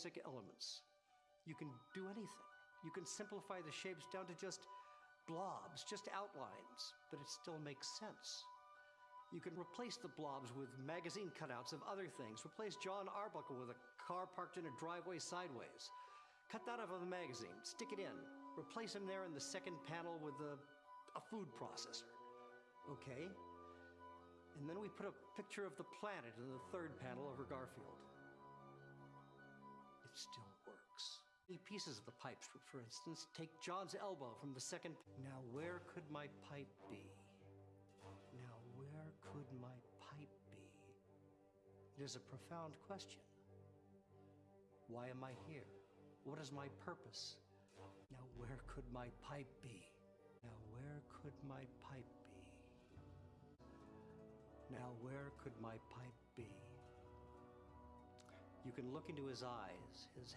basic elements. You can do anything. You can simplify the shapes down to just blobs, just outlines, but it still makes sense. You can replace the blobs with magazine cutouts of other things. Replace John Arbuckle with a car parked in a driveway sideways. Cut that out of the magazine, stick it in. Replace him there in the second panel with a, a food processor. Okay. And then we put a picture of the planet in the third panel over Garfield. Still works. Pieces of the pipes, for instance, take John's elbow from the second. Now, where could my pipe be? Now, where could my pipe be? It is a profound question. Why am I here? What is my purpose? Now, where could my pipe be? Now, where could my pipe be? Now, where could my pipe be? You can look into his eyes, his